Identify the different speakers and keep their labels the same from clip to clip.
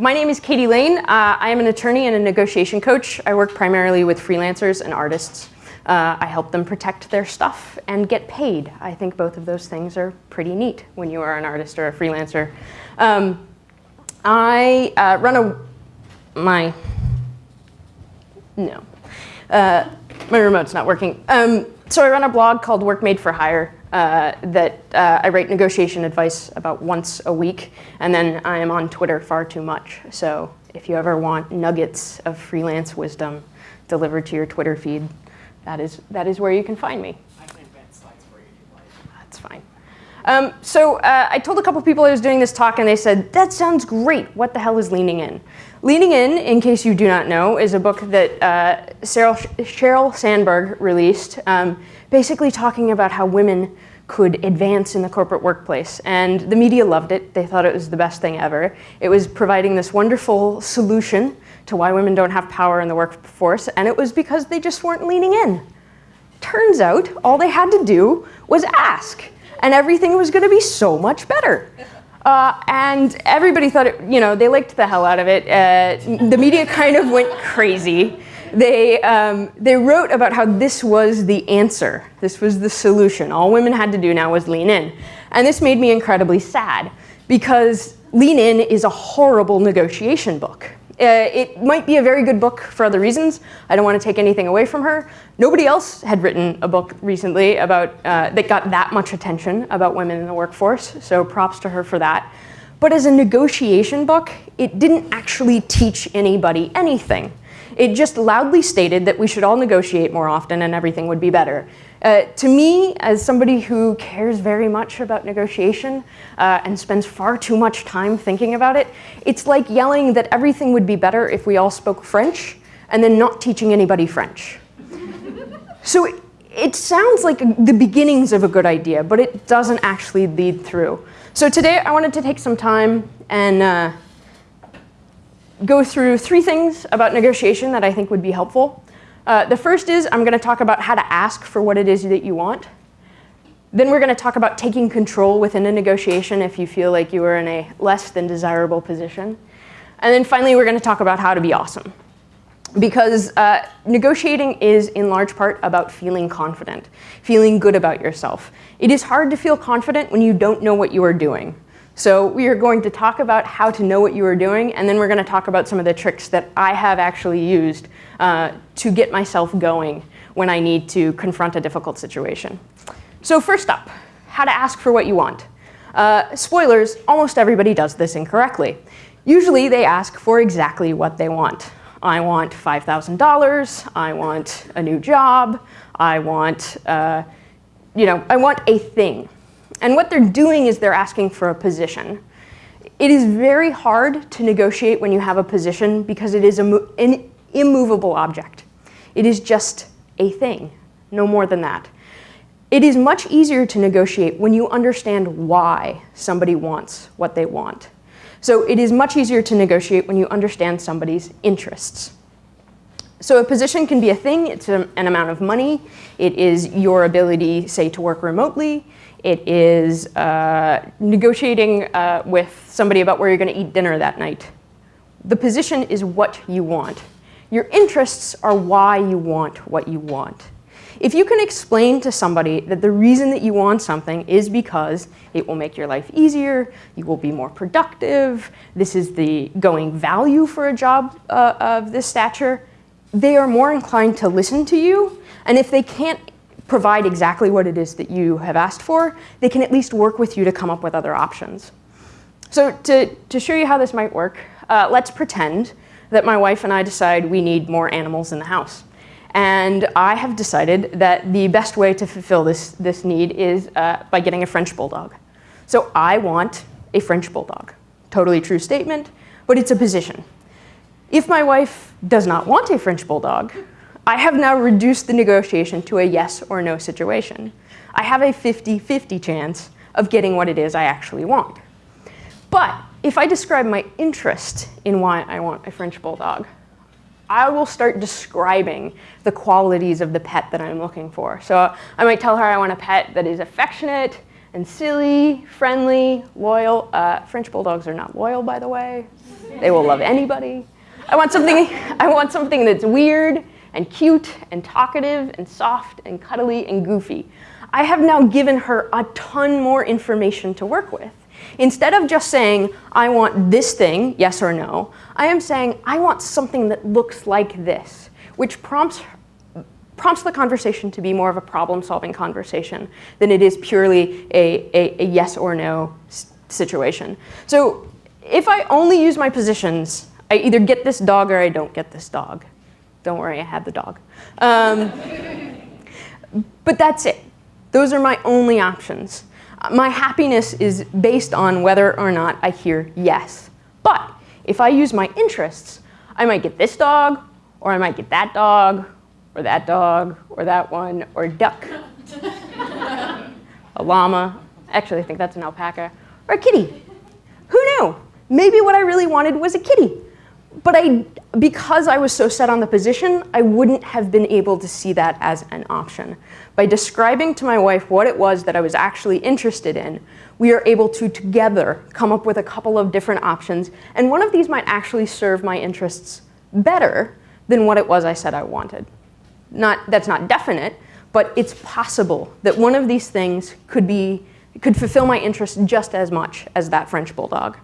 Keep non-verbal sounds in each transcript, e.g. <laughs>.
Speaker 1: My name is Katie Lane. Uh, I am an attorney and a negotiation coach. I work primarily with freelancers and artists. Uh, I help them protect their stuff and get paid. I think both of those things are pretty neat when you are an artist or a freelancer. Um, I uh, run a, my, no, uh, my remote's not working. Um, so I run a blog called Work Made for Hire uh, that uh, I write negotiation advice about once a week, and then I am on Twitter far too much. So if you ever want nuggets of freelance wisdom delivered to your Twitter feed, that is, that is where you can find me.
Speaker 2: I can invent slides for you
Speaker 1: That's fine. Um, so uh, I told a couple people I was doing this talk, and they said, that sounds great. What the hell is Leaning In? Leaning In, in case you do not know, is a book that uh, Sheryl, Sheryl Sandberg released, um, basically talking about how women could advance in the corporate workplace. And the media loved it. They thought it was the best thing ever. It was providing this wonderful solution to why women don't have power in the workforce, and it was because they just weren't leaning in. Turns out, all they had to do was ask, and everything was gonna be so much better. Uh, and everybody thought it, you know, they liked the hell out of it. Uh, the media kind of went crazy. They, um, they wrote about how this was the answer. This was the solution. All women had to do now was lean in. And this made me incredibly sad because Lean In is a horrible negotiation book. Uh, it might be a very good book for other reasons. I don't want to take anything away from her. Nobody else had written a book recently about uh, that got that much attention about women in the workforce, so props to her for that. But as a negotiation book, it didn't actually teach anybody anything. It just loudly stated that we should all negotiate more often and everything would be better. Uh, to me, as somebody who cares very much about negotiation uh, and spends far too much time thinking about it, it's like yelling that everything would be better if we all spoke French and then not teaching anybody French. <laughs> so it, it sounds like the beginnings of a good idea, but it doesn't actually lead through. So today I wanted to take some time and uh, go through three things about negotiation that I think would be helpful. Uh, the first is I'm going to talk about how to ask for what it is that you want. Then we're going to talk about taking control within a negotiation if you feel like you are in a less than desirable position. And then finally, we're going to talk about how to be awesome. Because uh, negotiating is in large part about feeling confident, feeling good about yourself. It is hard to feel confident when you don't know what you are doing. So we are going to talk about how to know what you are doing, and then we're going to talk about some of the tricks that I have actually used uh, to get myself going when I need to confront a difficult situation. So first up, how to ask for what you want. Uh, spoilers, almost everybody does this incorrectly. Usually they ask for exactly what they want. I want $5,000, I want a new job, I want, uh, you know, I want a thing. And what they're doing is they're asking for a position. It is very hard to negotiate when you have a position because it is an immovable object. It is just a thing, no more than that. It is much easier to negotiate when you understand why somebody wants what they want. So it is much easier to negotiate when you understand somebody's interests. So a position can be a thing, it's an amount of money, it is your ability, say, to work remotely, it is uh, negotiating uh, with somebody about where you're going to eat dinner that night. The position is what you want. Your interests are why you want what you want. If you can explain to somebody that the reason that you want something is because it will make your life easier, you will be more productive, this is the going value for a job uh, of this stature, they are more inclined to listen to you. And if they can't provide exactly what it is that you have asked for, they can at least work with you to come up with other options. So to, to show you how this might work, uh, let's pretend that my wife and I decide we need more animals in the house. And I have decided that the best way to fulfill this, this need is uh, by getting a French Bulldog. So I want a French Bulldog. Totally true statement, but it's a position. If my wife does not want a French Bulldog, I have now reduced the negotiation to a yes or no situation. I have a 50-50 chance of getting what it is I actually want. But if I describe my interest in why I want a French Bulldog, I will start describing the qualities of the pet that I'm looking for. So I might tell her I want a pet that is affectionate, and silly, friendly, loyal. Uh, French bulldogs are not loyal, by the way. They will love anybody. I want something, <laughs> I want something that's weird and cute and talkative and soft and cuddly and goofy. I have now given her a ton more information to work with. Instead of just saying, I want this thing, yes or no, I am saying, I want something that looks like this, which prompts, prompts the conversation to be more of a problem-solving conversation than it is purely a, a, a yes or no situation. So if I only use my positions, I either get this dog or I don't get this dog. Don't worry, I have the dog. Um, but that's it. Those are my only options. My happiness is based on whether or not I hear yes. But if I use my interests, I might get this dog, or I might get that dog, or that dog, or that one, or duck. a llama. Actually, I think that's an alpaca. Or a kitty. Who knew? Maybe what I really wanted was a kitty. But I, because I was so set on the position, I wouldn't have been able to see that as an option. By describing to my wife what it was that I was actually interested in, we are able to together come up with a couple of different options, and one of these might actually serve my interests better than what it was I said I wanted. Not, that's not definite, but it's possible that one of these things could, be, could fulfill my interest just as much as that French Bulldog.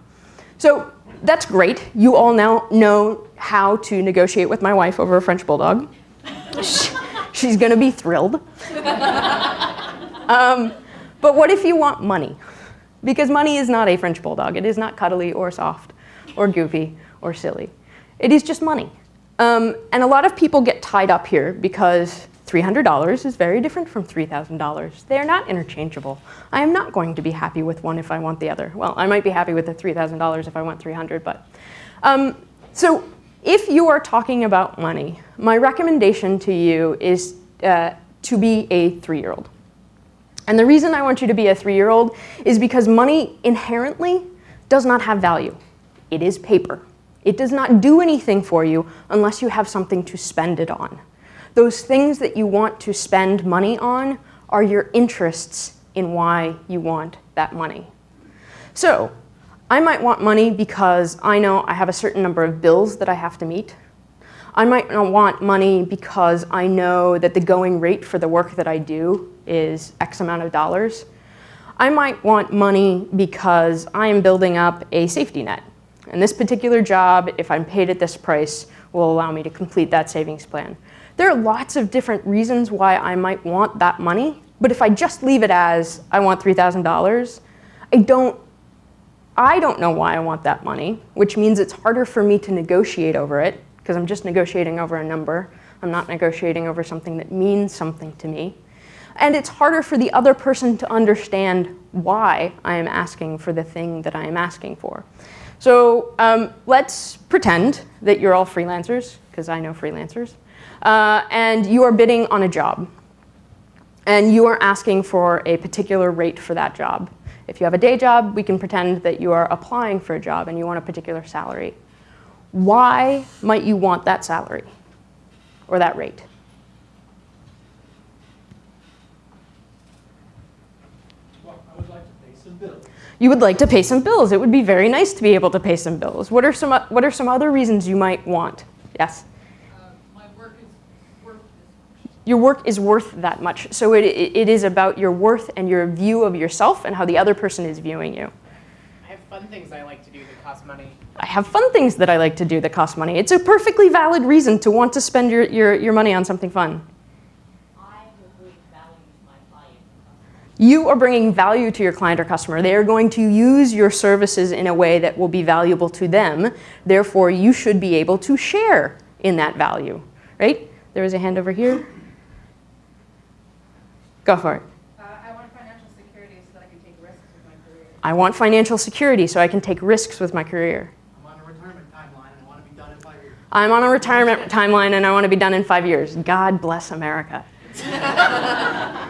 Speaker 1: So that's great. You all now know how to negotiate with my wife over a French Bulldog. She's going to be thrilled. <laughs> um, but what if you want money? Because money is not a French Bulldog. It is not cuddly or soft or goofy or silly. It is just money. Um, and a lot of people get tied up here because $300 is very different from $3,000. They are not interchangeable. I am not going to be happy with one if I want the other. Well, I might be happy with the $3,000 if I want 300, but. Um, so if you are talking about money, my recommendation to you is uh, to be a three-year-old. And the reason I want you to be a three-year-old is because money inherently does not have value. It is paper. It does not do anything for you unless you have something to spend it on. Those things that you want to spend money on are your interests in why you want that money. So I might want money because I know I have a certain number of bills that I have to meet. I might not want money because I know that the going rate for the work that I do is X amount of dollars. I might want money because I am building up a safety net. And this particular job, if I'm paid at this price, will allow me to complete that savings plan. There are lots of different reasons why I might want that money, but if I just leave it as, I want $3,000, I don't, I don't know why I want that money, which means it's harder for me to negotiate over it, because I'm just negotiating over a number. I'm not negotiating over something that means something to me. And it's harder for the other person to understand why I am asking for the thing that I am asking for. So um, let's pretend that you're all freelancers, because I know freelancers uh, and you are bidding on a job. And you are asking for a particular rate for that job. If you have a day job, we can pretend that you are applying for a job and you want a particular salary. Why might you want that salary or that rate?
Speaker 2: Well, I would like to pay some bills.
Speaker 1: You would like to pay some bills. It would be very nice to be able to pay some bills. What are some, what are some other reasons you might want? Yes? Your work is worth that much. So it, it is about your worth and your view of yourself and how the other person is viewing you.
Speaker 3: I have fun things I like to do that cost money.
Speaker 1: I have fun things that I like to do that cost money. It's a perfectly valid reason to want to spend your, your, your money on something fun. I believe value my value. You are bringing value to your client or customer. They are going to use your services in a way that will be valuable to them. Therefore, you should be able to share in that value, right? There is a hand over here. Go for it.
Speaker 4: Uh, I want financial security so that I can take risks with my career.
Speaker 1: I want financial security so I can take risks with my career.
Speaker 2: I'm on a retirement timeline and I want to be done in five years.
Speaker 1: I'm on a retirement timeline and I want to be done in five years. God bless America. <laughs>
Speaker 4: uh,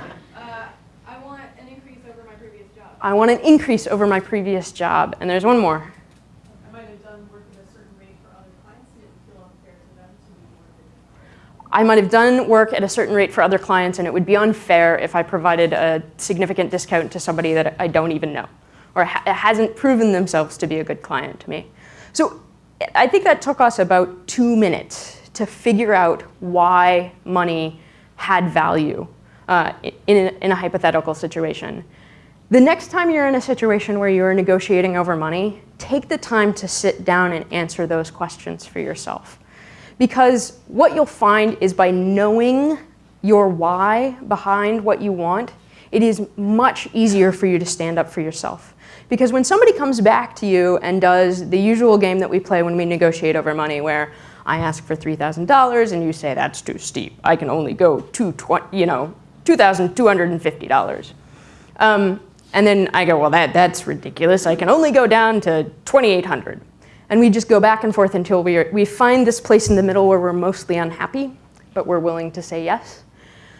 Speaker 4: I want an increase over my previous job.
Speaker 1: I want an increase over my previous job. And there's one more.
Speaker 4: I might have done work at a certain rate for other clients and it
Speaker 1: would be unfair if I provided a significant discount to somebody that I don't even know or ha hasn't proven themselves to be a good client to me. So I think that took us about two minutes to figure out why money had value uh, in, a, in a hypothetical situation. The next time you're in a situation where you're negotiating over money, take the time to sit down and answer those questions for yourself. Because what you'll find is by knowing your why behind what you want, it is much easier for you to stand up for yourself. Because when somebody comes back to you and does the usual game that we play when we negotiate over money, where I ask for $3,000 and you say that's too steep, I can only go to you know, $2,250. Um, and then I go, well, that, that's ridiculous. I can only go down to 2,800. And we just go back and forth until we, are, we find this place in the middle where we're mostly unhappy, but we're willing to say yes.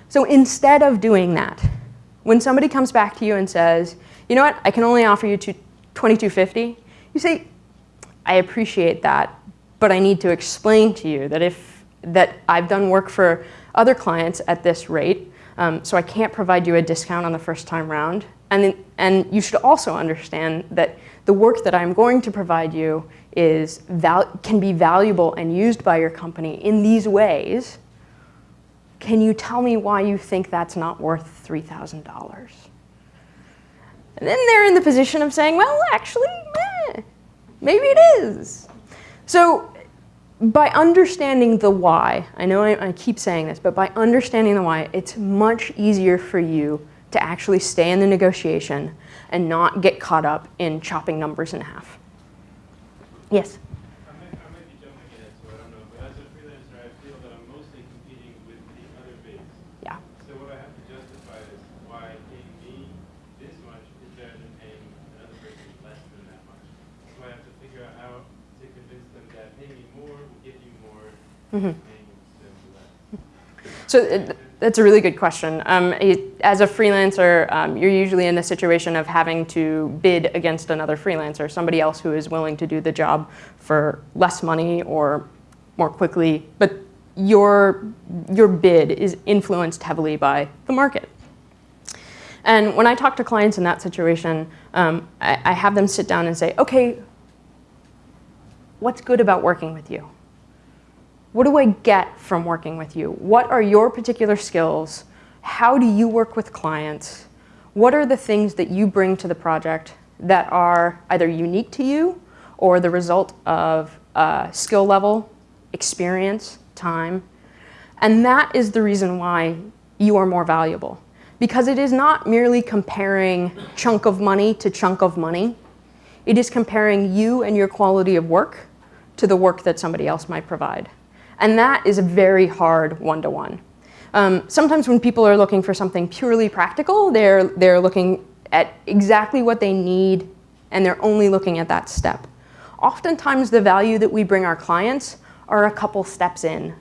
Speaker 1: So instead of doing that, when somebody comes back to you and says, you know what, I can only offer you 2250, you say, I appreciate that, but I need to explain to you that if that I've done work for other clients at this rate, um, so I can't provide you a discount on the first time round. And, and you should also understand that the work that I'm going to provide you is can be valuable and used by your company in these ways. Can you tell me why you think that's not worth $3,000? And then they're in the position of saying, well, actually, eh, maybe it is. So by understanding the why, I know I, I, keep saying this, but by understanding the why, it's much easier for you to actually stay in the negotiation and not get caught up in chopping numbers in half. Yes?
Speaker 5: I might, be jumping ahead, so I don't but as a freelancer, I feel that I'm mostly competing with the other bids.
Speaker 1: Yeah.
Speaker 5: So what I have to justify is why paying me this much is better than paying another person less than that much. So I have to figure out how to convince them that paying me more will get you more, mm -hmm. paying them less.
Speaker 1: So. Uh, that's a really good question. Um, as a freelancer, um, you're usually in the situation of having to bid against another freelancer, somebody else who is willing to do the job for less money or more quickly, but your, your bid is influenced heavily by the market. And when I talk to clients in that situation, um, I, I have them sit down and say, okay, what's good about working with you? What do I get from working with you? What are your particular skills? How do you work with clients? What are the things that you bring to the project that are either unique to you or the result of uh, skill level, experience, time? And that is the reason why you are more valuable. Because it is not merely comparing chunk of money to chunk of money. It is comparing you and your quality of work to the work that somebody else might provide. And that is a very hard one-to-one. -one. Um, sometimes when people are looking for something purely practical, they're, they're looking at exactly what they need and they're only looking at that step. Oftentimes the value that we bring our clients are a couple steps in.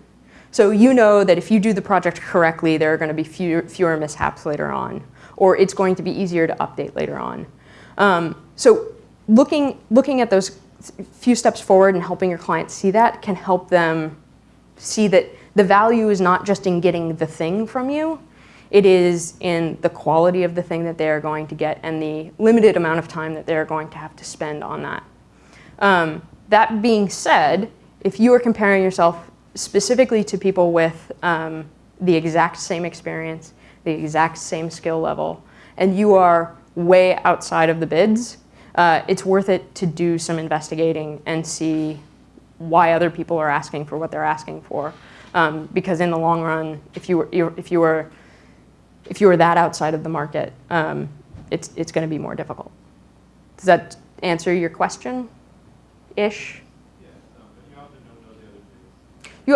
Speaker 1: So you know that if you do the project correctly, there are going to be fewer, fewer mishaps later on, or it's going to be easier to update later on. Um, so looking, looking at those few steps forward and helping your clients see that can help them see that the value is not just in getting the thing from you, it is in the quality of the thing that they're going to get and the limited amount of time that they're going to have to spend on that. Um, that being said, if you are comparing yourself specifically to people with um, the exact same experience, the exact same skill level, and you are way outside of the bids, uh, it's worth it to do some investigating and see why other people are asking for what they're asking for. Um, because in the long run, if you were, if you were, if you were that outside of the market, um, it's, it's going to be more difficult. Does that answer your question? Ish?
Speaker 5: Yeah, no, you often don't know the other things.
Speaker 1: You,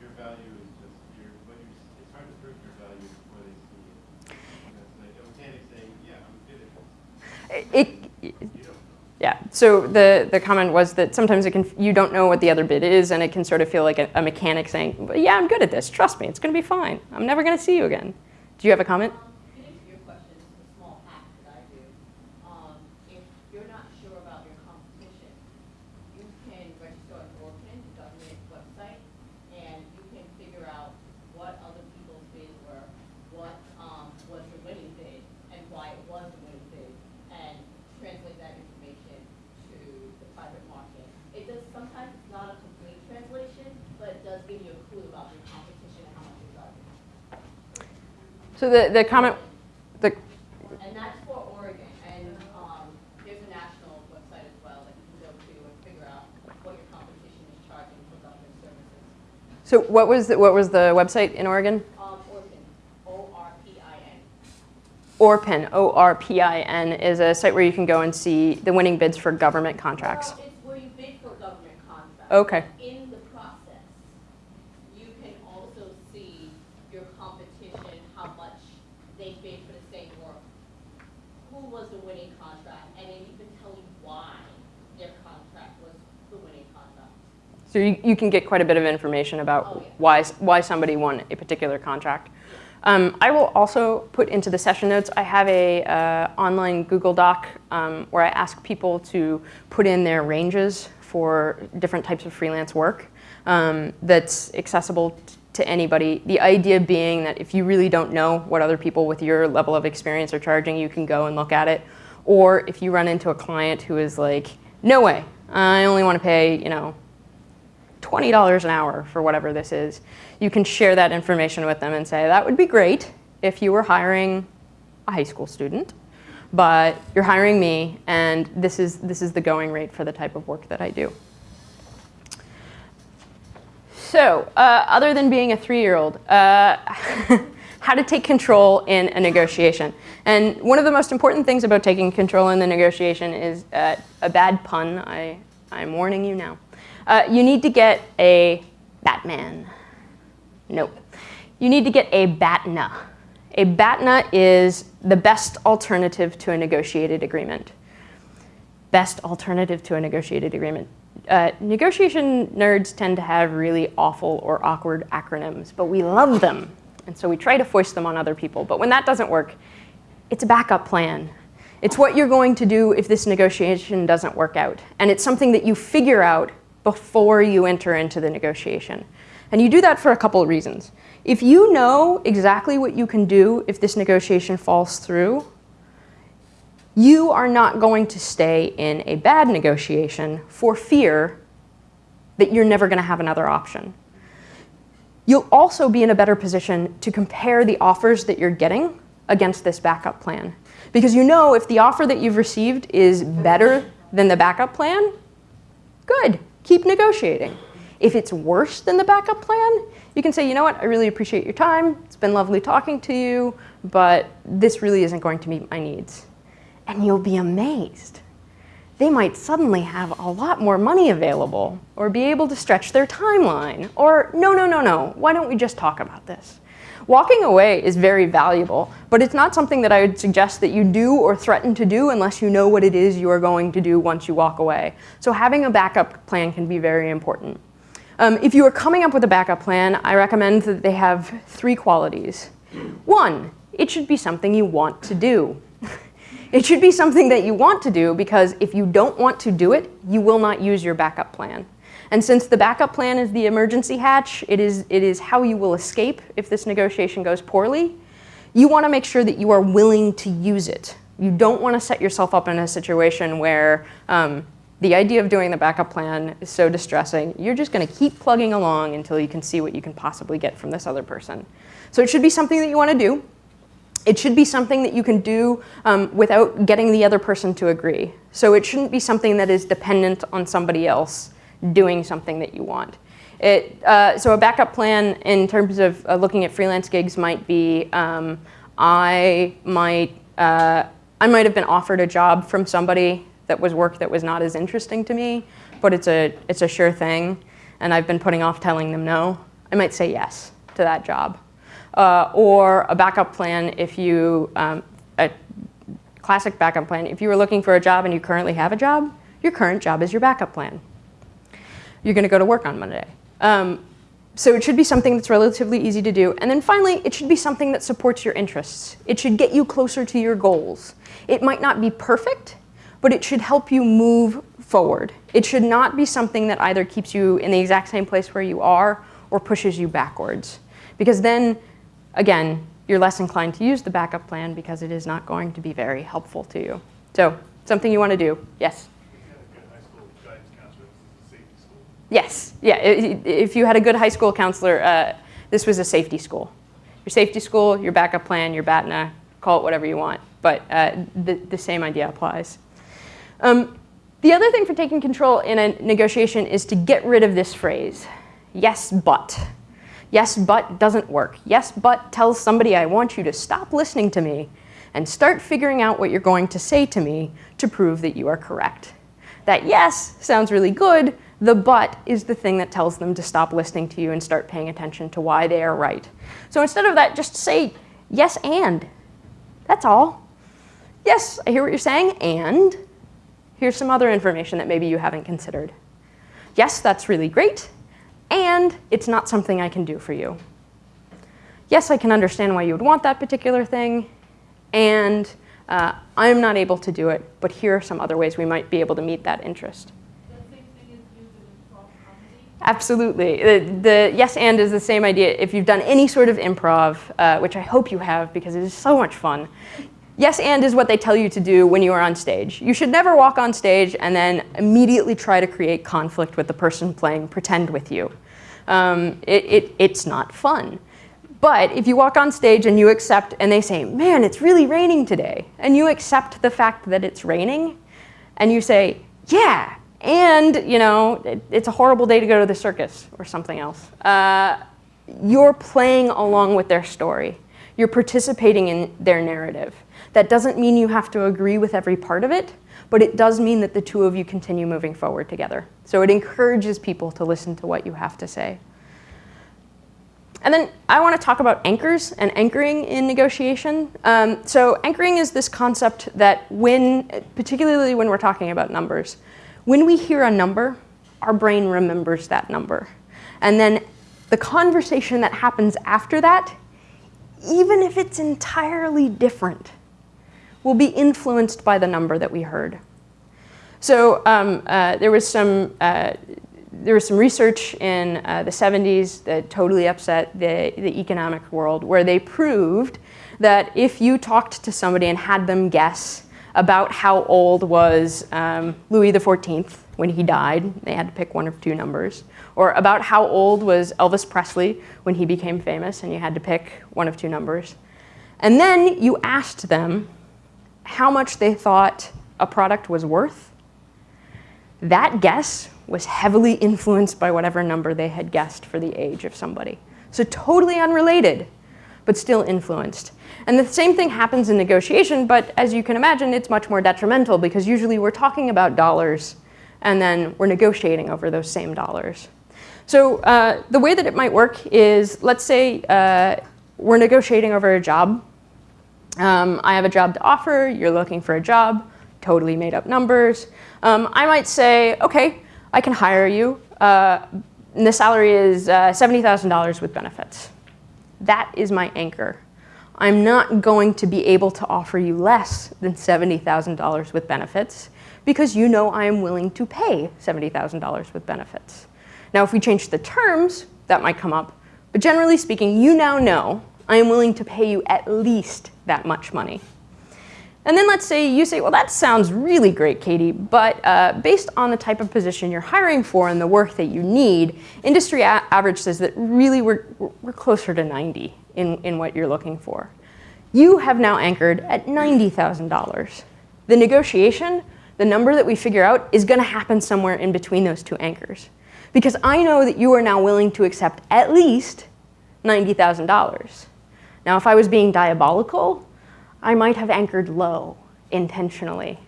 Speaker 5: your value is just, your, when you, it's hard to prove your value before they see it. Like a mechanic yeah, I'm good at this.
Speaker 1: It, yeah, so the, the comment was that sometimes it can, you don't know what the other bid is and it can sort of feel like a, a mechanic saying, yeah, I'm good at this, trust me, it's gonna be fine. I'm never gonna see you again. Do you have a comment?
Speaker 6: Um, your question, a small hack that I do. Um, if you're not sure about your competition, you can register on ORPIN, the government website, and you can figure out
Speaker 1: So the, the comment, the,
Speaker 6: And that's for Oregon, and, um, there's a national website as well that you can go to and figure out what your competition is charging for government services.
Speaker 1: so what was, the, what was the website in Oregon?
Speaker 6: Um, Oregon, O-R-P-I-N.
Speaker 1: ORPIN, O-R-P-I-N, is a site where you can go and see the winning bids for government contracts.
Speaker 6: Well, it's where you bid for government contracts.
Speaker 1: Okay.
Speaker 6: In the process, you can also see your competition, how much they bid for the same work. Who was the winning contract, and it even tell you why their contract was the winning contract.
Speaker 1: So you, you can get quite a bit of information about
Speaker 6: Oh, yeah.
Speaker 1: why, why somebody won a particular contract. Um, I will also put into the session notes, I have a uh, online Google Doc um, where I ask people to put in their ranges for different types of freelance work um, that's accessible to anybody. The idea being that if you really don't know what other people with your level of experience are charging, you can go and look at it. Or if you run into a client who is like, no way, I only want to pay, you know, $20 an hour for whatever this is, you can share that information with them and say, that would be great if you were hiring a high school student, but you're hiring me, and this is, this is the going rate for the type of work that I do. So, uh, other than being a three-year-old, uh, <laughs> how to take control in a negotiation. And one of the most important things about taking control in the negotiation is uh, a bad pun. I, I'm warning you now. Uh, you need to get a Batman. Nope. You need to get a BATNA. A BATNA is the best alternative to a negotiated agreement. Best alternative to a negotiated agreement. Uh, negotiation nerds tend to have really awful or awkward acronyms, but we love them. And so we try to foist them on other people. But when that doesn't work, it's a backup plan. It's what you're going to do if this negotiation doesn't work out. And it's something that you figure out before you enter into the negotiation. And you do that for a couple of reasons. If you know exactly what you can do if this negotiation falls through, you are not going to stay in a bad negotiation for fear that you're never going to have another option. You'll also be in a better position to compare the offers that you're getting against this backup plan. Because you know if the offer that you've received is better than the backup plan, good, keep negotiating. If it's worse than the backup plan, you can say, you know what, I really appreciate your time. It's been lovely talking to you, but this really isn't going to meet my needs. And you'll be amazed. They might suddenly have a lot more money available or be able to stretch their timeline. Or, no, no, no, no, why don't we just talk about this? Walking away is very valuable, but it's not something that I would suggest that you do or threaten to do unless you know what it is you are going to do once you walk away. So having a backup plan can be very important. Um, if you are coming up with a backup plan, I recommend that they have three qualities. One, it should be something you want to do. <laughs> it should be something that you want to do because if you don't want to do it, you will not use your backup plan. And since the backup plan is the emergency hatch, it is, it is how you will escape if this negotiation goes poorly, you want to make sure that you are willing to use it. You don't want to set yourself up in a situation where um, the idea of doing the backup plan is so distressing, you're just going to keep plugging along until you can see what you can possibly get from this other person. So it should be something that you want to do. It should be something that you can do um, without getting the other person to agree. So it shouldn't be something that is dependent on somebody else doing something that you want. It, uh, so a backup plan in terms of uh, looking at freelance gigs might be, um, I might, uh, I might have been offered a job from somebody that was work that was not as interesting to me, but it's a, it's a sure thing, and I've been putting off telling them no. I might say yes to that job. Uh, or a backup plan if you, um, a classic backup plan, if you were looking for a job and you currently have a job, your current job is your backup plan. You're going to go to work on Monday. Um, so it should be something that's relatively easy to do. And then finally, it should be something that supports your interests. It should get you closer to your goals. It might not be perfect, but it should help you move forward. It should not be something that either keeps you in the exact same place where you are or pushes you backwards. Because then, again, you're less inclined to use the backup plan because it is not going to be very helpful to you. So, something you want to do. Yes? Yes, yeah. If you had a good high school counselor, uh, this was a safety school Your safety school, your backup plan, your BATNA, call it whatever you want. But uh, the, the same idea applies. Um, the other thing for taking control in a negotiation is to get rid of this phrase, yes, but. Yes, but doesn't work. Yes, but tells somebody I want you to stop listening to me and start figuring out what you're going to say to me to prove that you are correct. That yes sounds really good, the but is the thing that tells them to stop listening to you and start paying attention to why they are right. So instead of that, just say yes and. That's all. Yes, I hear what you're saying, and here's some other information that maybe you haven't considered. Yes, that's really great, and it's not something I can do for you. Yes, I can understand why you would want that particular thing, and uh, I'm not able to do it, but here are some other ways we might be able to meet that interest. Absolutely. The, the, yes and is the same idea. If you've done any sort of improv, uh, which I hope you have because it is so much fun, yes and is what they tell you to do when you are on stage. You should never walk on stage and then immediately try to create conflict with the person playing pretend with you. Um, it, it, it's not fun. But if you walk on stage and you accept, and they say, man, it's really raining today, and you accept the fact that it's raining, and you say, yeah, and you know, it, it's a horrible day to go to the circus or something else. Uh, you're playing along with their story. You're participating in their narrative. That doesn't mean you have to agree with every part of it, but it does mean that the two of you continue moving forward together. So it encourages people to listen to what you have to say. And then I want to talk about anchors and anchoring in negotiation. Um, so anchoring is this concept that when, particularly when we're talking about numbers, when we hear a number, our brain remembers that number. And then the conversation that happens after that, even if it's entirely different, will be influenced by the number that we heard. So um, uh, there was some uh, there was some research in uh, the 70s that totally upset the, the economic world where they proved that if you talked to somebody and had them guess about how old was um, Louis XIV when he died, they had to pick one of two numbers, or about how old was Elvis Presley when he became famous and you had to pick one of two numbers. And then you asked them how much they thought a product was worth. That guess was heavily influenced by whatever number they had guessed for the age of somebody. So totally unrelated, but still influenced. And the same thing happens in negotiation, but as you can imagine, it's much more detrimental because usually we're talking about dollars and then we're negotiating over those same dollars. So uh, the way that it might work is, let's say uh, we're negotiating over a job. Um, I have a job to offer, you're looking for a job, totally made up numbers. Um, I might say, okay, I can hire you. Uh, and the salary is uh, $70,000 with benefits. That is my anchor. I'm not going to be able to offer you less than $70,000 with benefits because you know I am willing to pay $70,000 with benefits. Now, if we change the terms, that might come up. But generally speaking, you now know I am willing to pay you at least that much money. And then let's say you say, well, that sounds really great, Katie, but uh, based on the type of position you're hiring for and the work that you need, industry average says that really we're, we're closer to 90 in, in what you're looking for. You have now anchored at $90,000. The negotiation, the number that we figure out, is going to happen somewhere in between those two anchors. Because I know that you are now willing to accept at least $90,000. Now, if I was being diabolical, I might have anchored low intentionally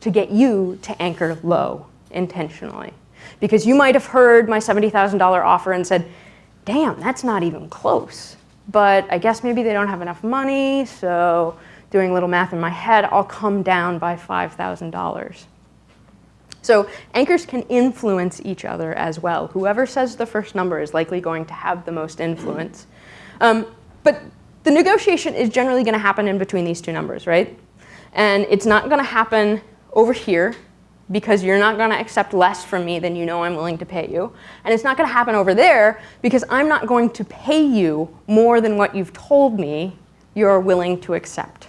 Speaker 1: to get you to anchor low intentionally. Because you might have heard my $70,000 offer and said, damn, that's not even close. But I guess maybe they don't have enough money, so doing a little math in my head, I'll come down by $5,000. So anchors can influence each other as well. Whoever says the first number is likely going to have the most influence. Um, but the negotiation is generally going to happen in between these two numbers, right? And it's not going to happen over here because you're not going to accept less from me than you know I'm willing to pay you. And it's not going to happen over there because I'm not going to pay you more than what you've told me you're willing to accept.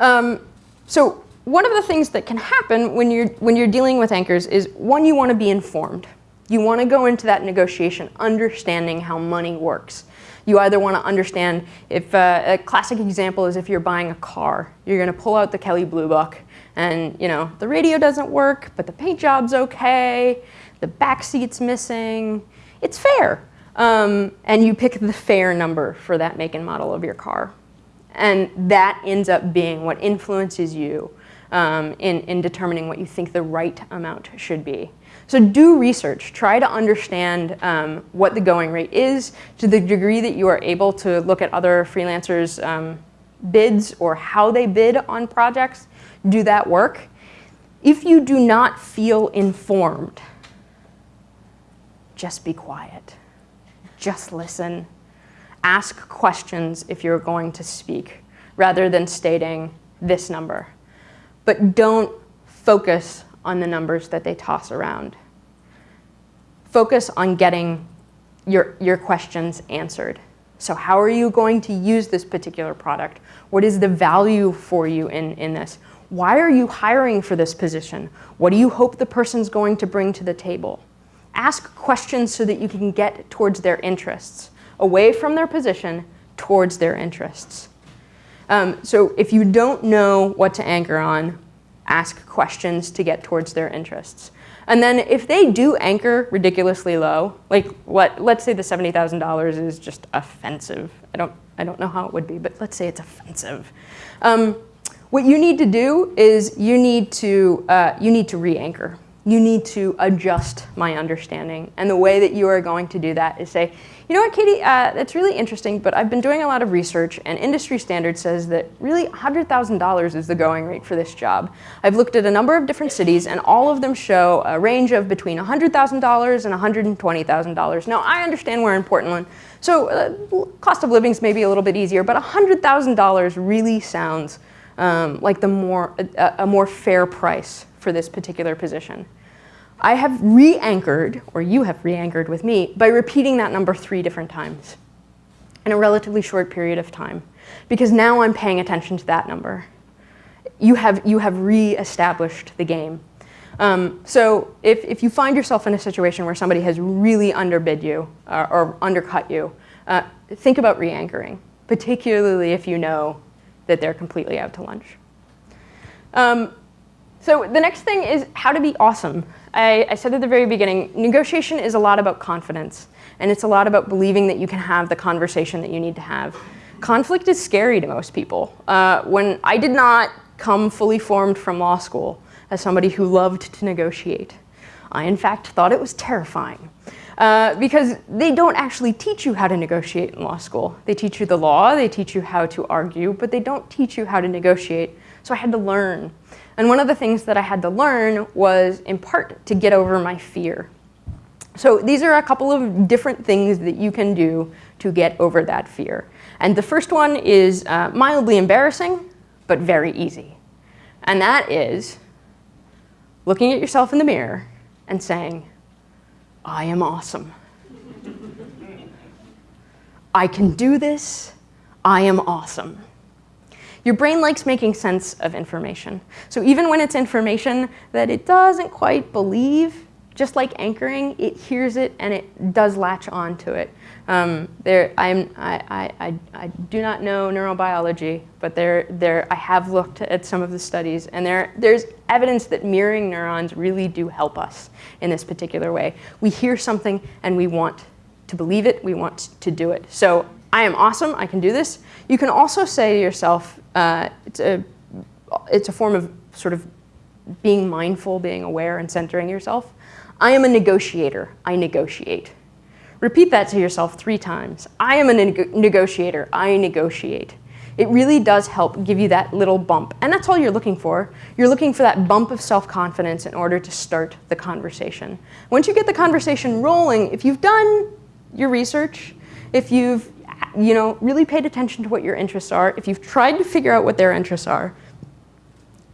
Speaker 1: Um, so one of the things that can happen when you're, when you're dealing with anchors is, one, you want to be informed. You want to go into that negotiation understanding how money works. You either want to understand if uh, a classic example is if you're buying a car, you're going to pull out the Kelley Blue Book and you know the radio doesn't work, but the paint job's okay, the back seat's missing. It's fair. Um, and you pick the fair number for that make and model of your car. And that ends up being what influences you um, in, in determining what you think the right amount should be. So do research. Try to understand um, what the going rate is to the degree that you are able to look at other freelancers' um, bids or how they bid on projects. Do that work. If you do not feel informed, just be quiet. Just listen. Ask questions if you're going to speak rather than stating this number. But don't focus on the numbers that they toss around. Focus on getting your, your questions answered. So how are you going to use this particular product? What is the value for you in, in this? Why are you hiring for this position? What do you hope the person's going to bring to the table? Ask questions so that you can get towards their interests, away from their position, towards their interests. Um, so if you don't know what to anchor on, ask questions to get towards their interests. And then if they do anchor ridiculously low, like what, let's say the $70,000 is just offensive. I don't, I don't know how it would be, but let's say it's offensive. Um, what you need to do is you need to, uh, you need to re-anchor you need to adjust my understanding. And the way that you are going to do that is say, you know what, Katie, uh, that's really interesting, but I've been doing a lot of research and industry standard says that really $100,000 is the going rate for this job. I've looked at a number of different cities and all of them show a range of between $100,000 and $120,000. Now, I understand we're in Portland, so uh, cost of living is maybe a little bit easier, but $100,000 really sounds um, like the more, a, a more fair price for this particular position. I have re-anchored, or you have re-anchored with me, by repeating that number three different times in a relatively short period of time. Because now I'm paying attention to that number. You have, you have re-established the game. Um, so if, if you find yourself in a situation where somebody has really underbid you uh, or undercut you, uh, think about re-anchoring, particularly if you know that they're completely out to lunch. Um, so the next thing is how to be awesome. I, I, said at the very beginning, negotiation is a lot about confidence. And it's a lot about believing that you can have the conversation that you need to have. Conflict is scary to most people. Uh, when I did not come fully formed from law school as somebody who loved to negotiate, I in fact thought it was terrifying. Uh, because they don't actually teach you how to negotiate in law school. They teach you the law, they teach you how to argue, but they don't teach you how to negotiate. So I had to learn. And one of the things that I had to learn was, in part, to get over my fear. So these are a couple of different things that you can do to get over that fear. And the first one is uh, mildly embarrassing, but very easy. And that is looking at yourself in the mirror and saying, I am awesome. I can do this. I am awesome. Your brain likes making sense of information. So even when it's information that it doesn't quite believe, just like anchoring, it hears it and it does latch on to it. Um, there, I'm, I, I, I, do not know neurobiology, but there, there, I have looked at some of the studies, and there, there's evidence that mirroring neurons really do help us in this particular way. We hear something and we want to believe it, we want to do it. So I am awesome, I can do this. You can also say to yourself, uh, it's, a, it's a form of sort of being mindful, being aware, and centering yourself. I am a negotiator, I negotiate. Repeat that to yourself three times. I am a neg negotiator, I negotiate. It really does help give you that little bump. And that's all you're looking for. You're looking for that bump of self-confidence in order to start the conversation. Once you get the conversation rolling, if you've done your research, if you've you know, really paid attention to what your interests are, if you've tried to figure out what their interests are,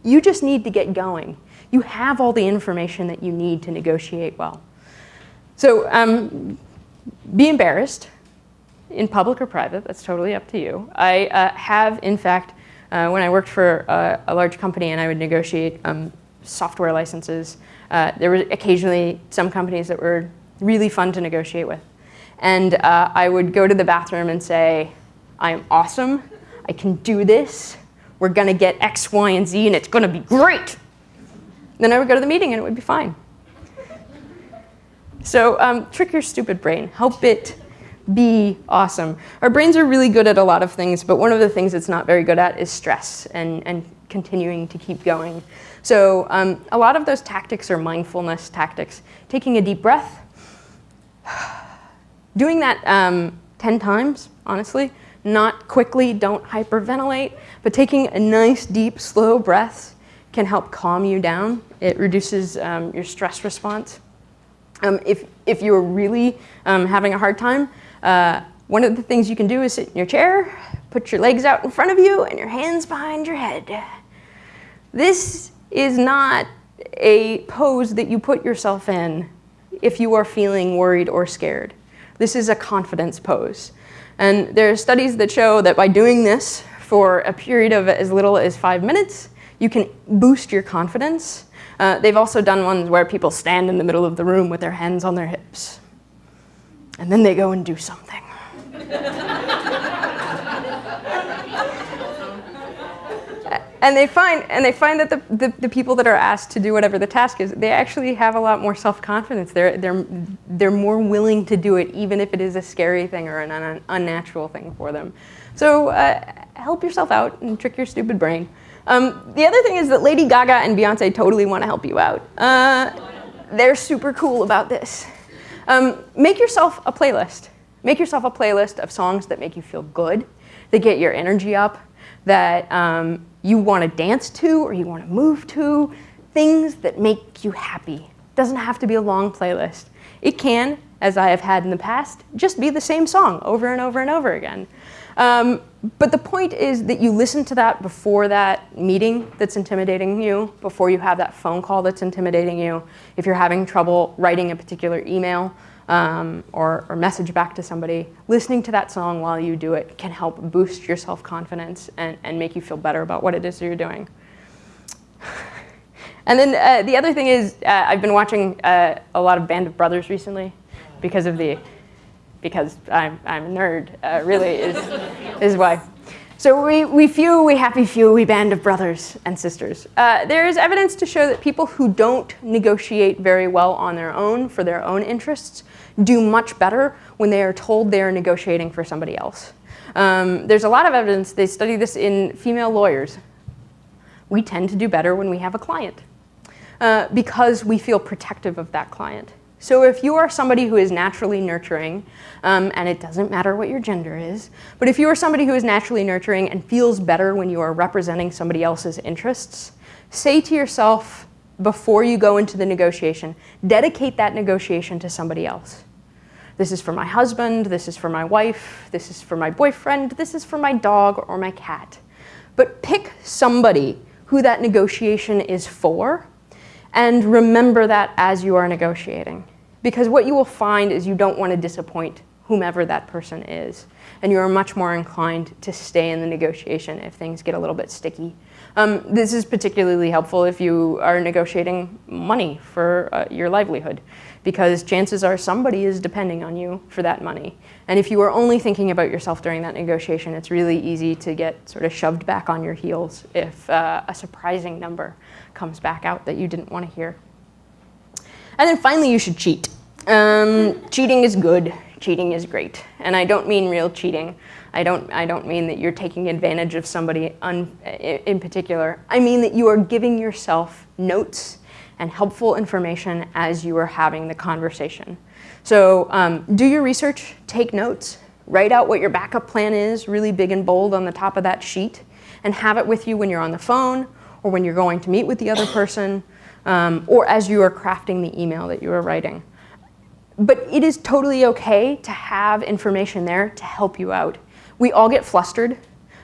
Speaker 1: you just need to get going. You have all the information that you need to negotiate well. So um, be embarrassed in public or private, that's totally up to you. I uh, have, in fact, uh, when I worked for a, a, large company and I would negotiate um, software licenses, uh, there were occasionally some companies that were really fun to negotiate with. And uh, I would go to the bathroom and say, I am awesome. I can do this. We're going to get X, Y, and Z, and it's going to be great. Then I would go to the meeting, and it would be fine. So um, trick your stupid brain. Help it be awesome. Our brains are really good at a lot of things, but one of the things it's not very good at is stress and, and continuing to keep going. So um, a lot of those tactics are mindfulness tactics. Taking a deep breath, <sighs> doing that um, 10 times, honestly, not quickly, don't hyperventilate, but taking a nice, deep, slow breath can help calm you down. It reduces um, your stress response. Um, if, if you're really um, having a hard time, uh, one of the things you can do is sit in your chair, put your legs out in front of you, and your hands behind your head. This is not a pose that you put yourself in if you are feeling worried or scared. This is a confidence pose. And there are studies that show that by doing this for a period of as little as five minutes, you can boost your confidence. Uh, they've also done ones where people stand in the middle of the room with their hands on their hips. And then they go and do something. <laughs> and they find and they find that the, the, the, people that are asked to do whatever the task is, they actually have a lot more self-confidence. They're, they're, they're more willing to do it even if it is a scary thing or an un unnatural thing for them. So uh, help yourself out and trick your stupid brain. Um, the other thing is that Lady Gaga and Beyonce totally want to help you out. Uh, they're super cool about this. Um, make yourself a playlist. Make yourself a playlist of songs that make you feel good, that get your energy up, that um, you want to dance to or you want to move to, things that make you happy. It doesn't have to be a long playlist. It can, as I have had in the past, just be the same song over and over and over again. Um, but the point is that you listen to that before that meeting that's intimidating you, before you have that phone call that's intimidating you. If you're having trouble writing a particular email, um, or, or, message back to somebody, listening to that song while you do it can help boost your self-confidence and, and make you feel better about what it is you're doing. <laughs> and then uh, the other thing is uh, I've been watching uh, a lot of Band of Brothers recently because of the, because I'm, I'm a nerd, uh, really is, <laughs> is why. So we, we few, we happy few, we band of brothers and sisters. Uh, there is evidence to show that people who don't negotiate very well on their own for their own interests do much better when they are told they are negotiating for somebody else. Um, there's a lot of evidence, they study this in female lawyers. We tend to do better when we have a client uh, because we feel protective of that client. So if you are somebody who is naturally nurturing, um, and it doesn't matter what your gender is, but if you are somebody who is naturally nurturing and feels better when you are representing somebody else's interests, say to yourself before you go into the negotiation, dedicate that negotiation to somebody else. This is for my husband, this is for my wife, this is for my boyfriend, this is for my dog or my cat. But pick somebody who that negotiation is for and remember that as you are negotiating. Because what you will find is you don't want to disappoint whomever that person is. And you are much more inclined to stay in the negotiation if things get a little bit sticky. Um, this is particularly helpful if you are negotiating money for uh, your livelihood because chances are somebody is depending on you for that money. And if you are only thinking about yourself during that negotiation, it's really easy to get sort of shoved back on your heels if uh, a surprising number comes back out that you didn't want to hear. And then finally, you should cheat. Um, cheating is good. Cheating is great. And I don't mean real cheating. I don't, I don't mean that you're taking advantage of somebody in particular. I mean that you are giving yourself notes and helpful information as you are having the conversation. So um, do your research, take notes, write out what your backup plan is, really big and bold on the top of that sheet, and have it with you when you're on the phone or when you're going to meet with the other person, um, or as you are crafting the email that you are writing. But it is totally okay to have information there to help you out. We all get flustered.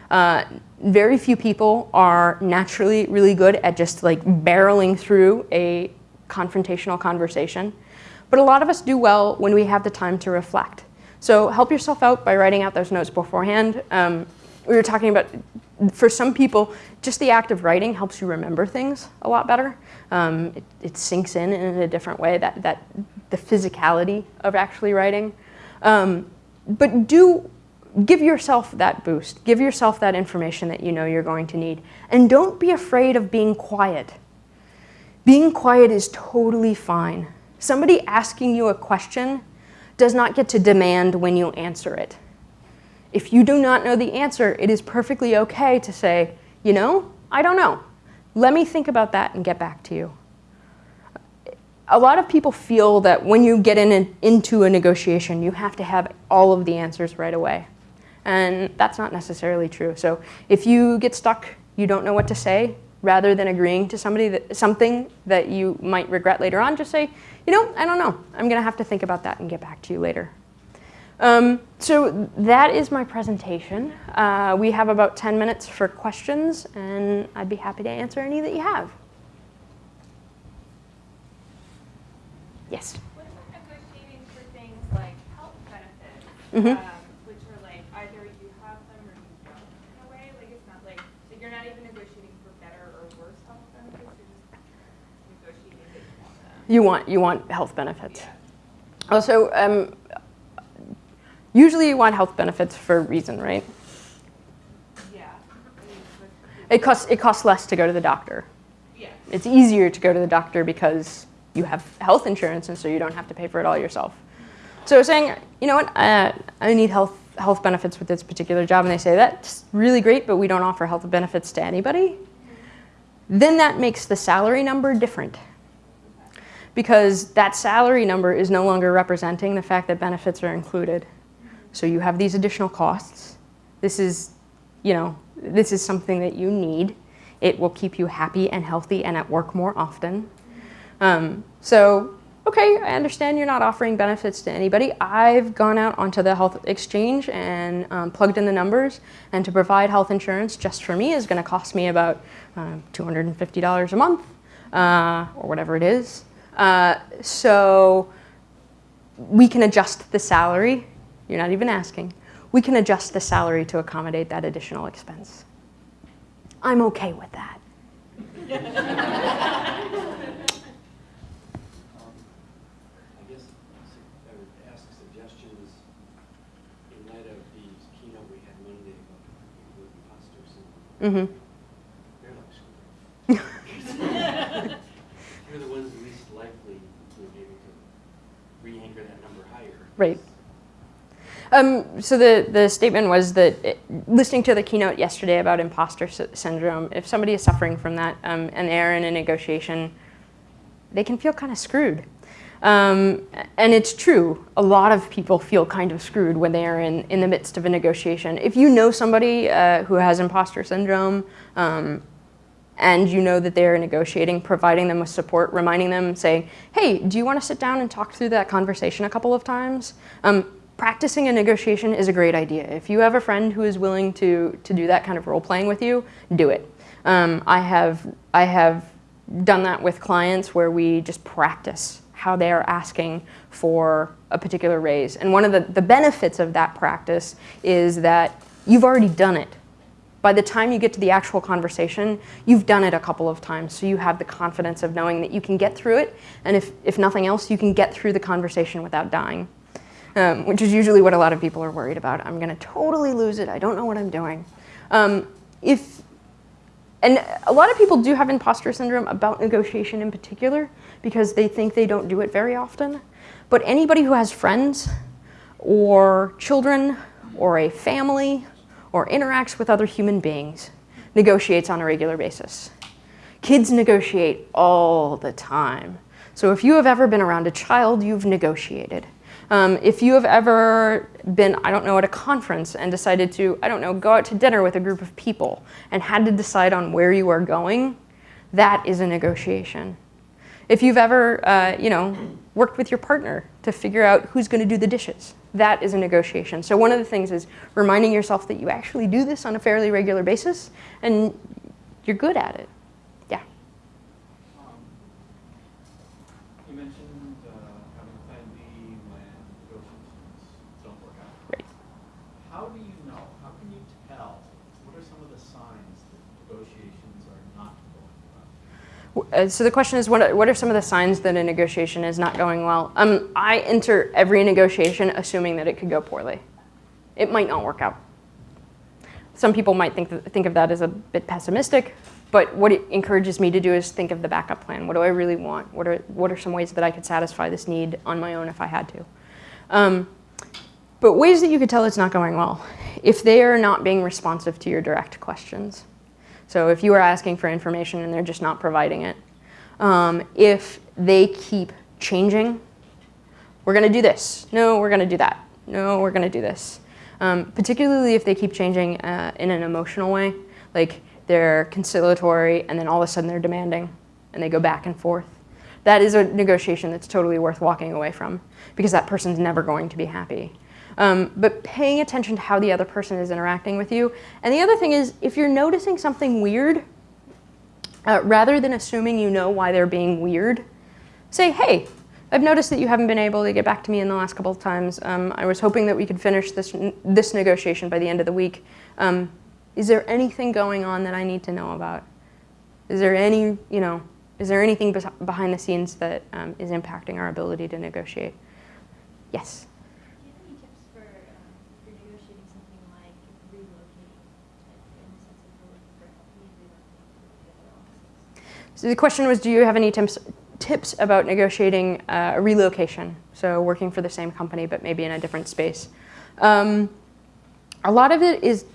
Speaker 1: Uh, very few people are naturally really good at just like barreling through a confrontational conversation. But a lot of us do well when we have the time to reflect. So help yourself out by writing out those notes beforehand. Um, we were talking about, for some people, just the act of writing helps you remember things a lot better. Um, it, it, sinks in in a different way, that, that the physicality of actually writing. Um, but do give yourself that boost. Give yourself that information that you know you're going to need. And don't be afraid of being quiet. Being quiet is totally fine. Somebody asking you a question does not get to demand when you answer it. If you do not know the answer, it is perfectly okay to say, you know, I don't know. Let me think about that and get back to you. A lot of people feel that when you get in into a negotiation, you have to have all of the answers right away. And that's not necessarily true. So if you get stuck, you don't know what to say, rather than agreeing to somebody that, something that you might regret later on, just say, you know, I don't know. I'm going to have to think about that and get back to you later. Um, so that is my presentation. Uh, we have about 10 minutes for questions, and I'd be happy to answer any that you have. Yes?
Speaker 7: What about negotiating for things like health benefits,
Speaker 1: Mhm.
Speaker 7: um, which are like either you have them or you don't in a way? Like it's not like, like you're not even negotiating for better or worse health benefits, you're just negotiating that you want.
Speaker 1: You want, health benefits.
Speaker 7: Yeah.
Speaker 1: Also, um, usually you want health benefits for a reason, right?
Speaker 7: Yeah. I mean, with-
Speaker 1: It costs, it costs less to go to the doctor.
Speaker 7: Yeah.
Speaker 1: It's easier to go to the doctor because you have health insurance and so you don't have to pay for it all yourself. So saying, you know what, uh, I need health, health benefits with this particular job, and they say, that's really great, but we don't offer health benefits to anybody, then that makes the salary number different. Because that salary number is no longer representing the fact that benefits are included. So you have these additional costs. This is, you know, this is something that you need. It will keep you happy and healthy and at work more often. Um, so, okay, I understand you're not offering benefits to anybody. I've gone out onto the health exchange and um, plugged in the numbers, and to provide health insurance just for me is going to cost me about uh, $250 a month, uh, or whatever it is. Uh, so we can adjust the salary. You're not even asking. We can adjust the salary to accommodate that additional expense. I'm okay with that.
Speaker 8: Um, <laughs> I guess I would ask suggestions in light of the keynote we had Monday about people with imposter syndrome.
Speaker 1: hmm
Speaker 8: They're like screwed. You're the ones least likely to be able to re-anchor that number higher.
Speaker 1: Right. Um, so the, the statement was that it, listening to the keynote yesterday about imposter sy- syndrome, if somebody is suffering from that um, and they're in a negotiation, they can feel kind of screwed. Um, and it's true, a lot of people feel kind of screwed when they are in, in the midst of a negotiation. If you know somebody uh, who has imposter syndrome, um, and you know that they're negotiating, providing them with support, reminding them, saying, hey, do you want to sit down and talk through that conversation a couple of times? Um, practicing a negotiation is a great idea. If you have a friend who is willing to, to do that kind of role playing with you, do it. Um, I, have, I have done that with clients where we just practice how they are asking for a particular raise. And one of the, the benefits of that practice is that you've already done it. By the time you get to the actual conversation, you've done it a couple of times, so you have the confidence of knowing that you can get through it, and if, if nothing else, you can get through the conversation without dying, um, which is usually what a lot of people are worried about. I'm gonna totally lose it, I don't know what I'm doing. Um, if, and a lot of people do have imposter syndrome about negotiation in particular, because they think they don't do it very often. But anybody who has friends, or children, or a family, or interacts with other human beings negotiates on a regular basis. Kids negotiate all the time. So if you have ever been around a child, you've negotiated. Um, if you have ever been, I don't know, at a conference and decided to, I don't know, go out to dinner with a group of people and had to decide on where you are going, that is a negotiation. If you've ever, uh, you know, worked with your partner to figure out who's going to do the dishes, that is a negotiation. So one of the things is reminding yourself that you actually do this on a fairly regular basis and you're good at it. Yeah.
Speaker 9: Um, You mentioned uh, having plan B when negotiations don't work out.
Speaker 1: Right.
Speaker 9: How do you know, how can you tell, what are some of the signs that negotiations are not going well?
Speaker 1: Uh, so the question is, what are, what are some of the signs that a negotiation is not going well? Um, I enter every negotiation assuming that it could go poorly. It might not work out. Some people might think, that, think of that as a bit pessimistic, but what it encourages me to do is think of the backup plan. What do I really want? What are, what are some ways that I could satisfy this need on my own if I had to? Um, but ways that you could tell it's not going well. If they are not being responsive to your direct questions. So if you are asking for information and they're just not providing it. Um, if they keep changing, we're going to do this. No, we're going to do that. No, we're going to do this. Um, particularly if they keep changing uh, in an emotional way, like they're conciliatory and then all of a sudden they're demanding and they go back and forth. That is a negotiation that's totally worth walking away from because that person's never going to be happy. Um, but paying attention to how the other person is interacting with you. And the other thing is, if you're noticing something weird, uh, rather than assuming you know why they're being weird, say, hey, I've noticed that you haven't been able to get back to me in the last couple of times. Um, I was hoping that we could finish this, this negotiation by the end of the week. Um, is there anything going on that I need to know about? Is there any, you know, is there anything behind the scenes that um, is impacting our ability to negotiate? Yes?
Speaker 10: Do you have any tips for, um, for negotiating something like relocating, like in the sense of you're looking for help, you relocating to the other offices?
Speaker 1: So the question was, do you have any tips, tips about negotiating uh, a relocation? So working for the same company, but maybe in a different space. Um, a lot of it is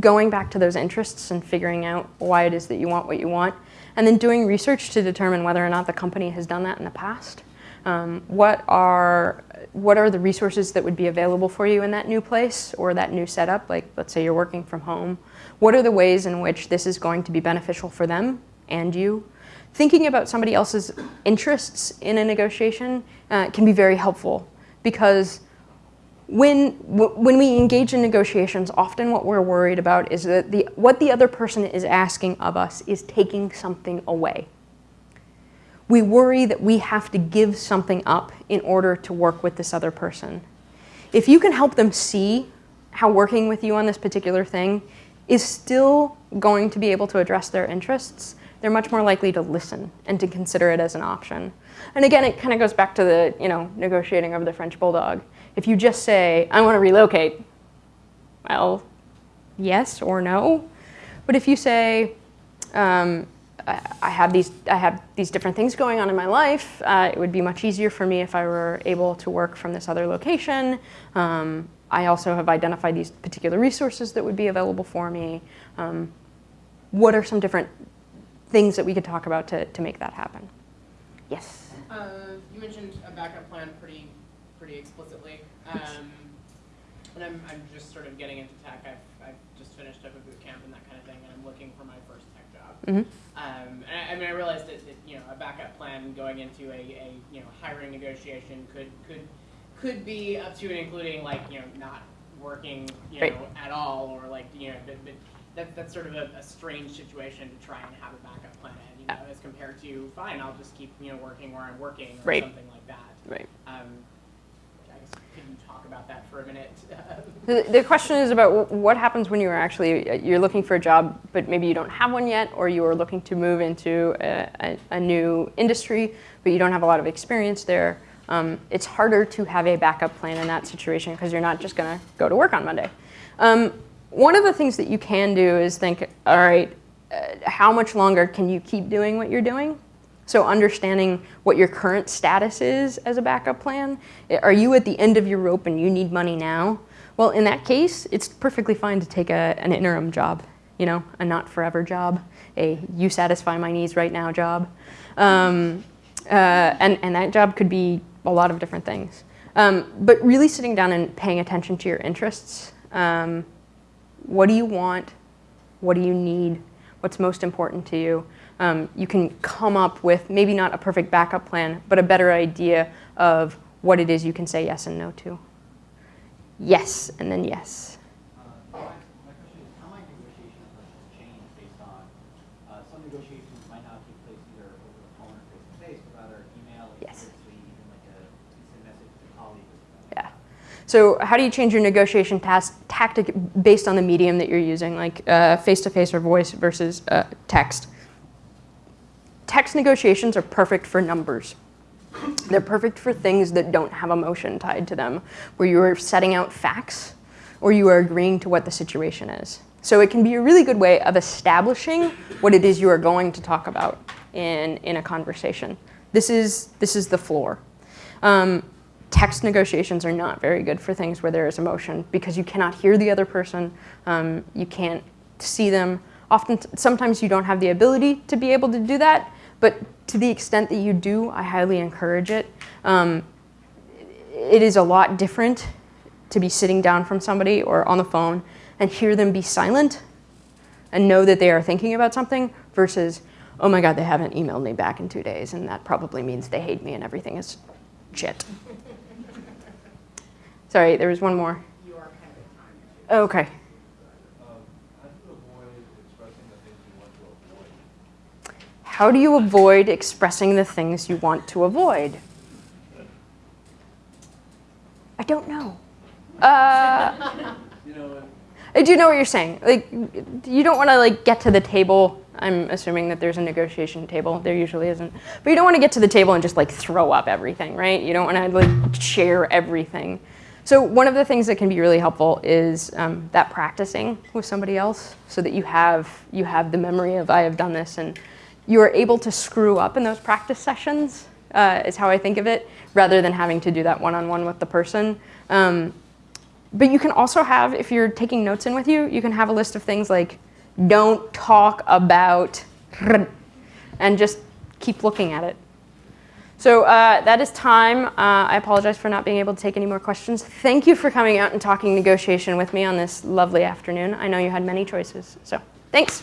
Speaker 1: going back to those interests and figuring out why it is that you want what you want, and then doing research to determine whether or not the company has done that in the past. Um, what are what are the resources that would be available for you in that new place or that new setup? Like, let's say you're working from home. What are the ways in which this is going to be beneficial for them and you? Thinking about somebody else's interests in a negotiation uh, can be very helpful because when, when we engage in negotiations, often what we're worried about is that the, what the other person is asking of us is taking something away. We worry that we have to give something up in order to work with this other person. If you can help them see how working with you on this particular thing is still going to be able to address their interests, they're much more likely to listen and to consider it as an option. And again, it kind of goes back to the you know, negotiating over the French Bulldog. If you just say, I want to relocate, well, yes or no. But if you say, um, I have these I have these different things going on in my life. Uh, it would be much easier for me if I were able to work from this other location. Um, I also have identified these particular resources that would be available for me. Um, what are some different things that we could talk about to, to make that happen? Yes.
Speaker 3: Uh, you mentioned a backup plan pretty pretty explicitly. Um, and I'm, I'm just sort of getting into tech. I've, I've just finished up a boot camp and that kind of thing, and I'm looking for my first tech job.
Speaker 1: Mm -hmm.
Speaker 3: um, and I, I, mean, I realized that, that, you know a backup plan going into a, a you know hiring negotiation could could could be up to and including like you know not working you know right. at all or like you know but, but that, that's sort of a, a, strange situation to try and have a backup plan you know as compared to fine I'll just keep you know working where I'm working or
Speaker 1: right.
Speaker 3: something like that.
Speaker 1: Right.
Speaker 3: Um, can you talk about that for a minute? <laughs>
Speaker 1: the, the, question is about what happens when you're actually, you're looking for a job, but maybe you don't have one yet, or you are looking to move into a, a, a new industry, but you don't have a lot of experience there. Um, it's harder to have a backup plan in that situation because you're not just going to go to work on Monday. Um, one of the things that you can do is think, all right, uh, how much longer can you keep doing what you're doing? So understanding what your current status is as a backup plan. Are you at the end of your rope and you need money now? Well, in that case, it's perfectly fine to take a, an interim job, you know, a not forever job, a you satisfy my needs right now job. Um, uh, and, and that job could be a lot of different things. Um, but really sitting down and paying attention to your interests. Um, what do you want? What do you need? What's most important to you? um, you can come up with maybe not a perfect backup plan, but a better idea of what it is you can say yes and no to. Yes, and then yes.
Speaker 9: Uh, my, question is, how might negotiation approaches change based on, uh, some negotiations might not take place either over the phone or face-to-face, but rather email,
Speaker 1: yes.
Speaker 9: even like a instant message to a colleague.
Speaker 1: Yeah. So how do you change your negotiation tactic based on the medium that you're using, like face-to-face uh, -face or voice versus uh, text? text negotiations are perfect for numbers. They're perfect for things that don't have emotion tied to them, where you are setting out facts or you are agreeing to what the situation is. So it can be a really good way of establishing what it is you are going to talk about in, in a conversation. This is, this is the floor. Um, text negotiations are not very good for things where there is emotion because you cannot hear the other person, um, you can't see them. Often, sometimes you don't have the ability to be able to do that, but to the extent that you do, I highly encourage it. Um, it is a lot different to be sitting down from somebody or on the phone and hear them be silent and know that they are thinking about something versus, oh my God, they haven't emailed me back in two days and that probably means they hate me and everything is shit. Sorry, there was one more.
Speaker 3: You are kind of time.
Speaker 1: Okay.
Speaker 11: How do you avoid expressing the things you want to avoid?
Speaker 1: How do you avoid expressing the things you want to avoid? I don't know. Uh,
Speaker 8: You <laughs> know,
Speaker 1: I do know what you're saying. Like, you don't want to like get to the table. I'm assuming that there's a negotiation table. There usually isn't. But you don't want to get to the table and just like throw up everything, right? You don't want to like share everything. So one of the things that can be really helpful is um, that practicing with somebody else, so that you have you have the memory of I have done this, and you are able to screw up in those practice sessions. Uh, is how I think of it, rather than having to do that one-on-one with the person. Um, but you can also have, if you're taking notes in with you, you can have a list of things like, don't talk about, and just keep looking at it. So uh, that is time. Uh, I apologize for not being able to take any more questions. Thank you for coming out and talking negotiation with me on this lovely afternoon. I know you had many choices, so thanks.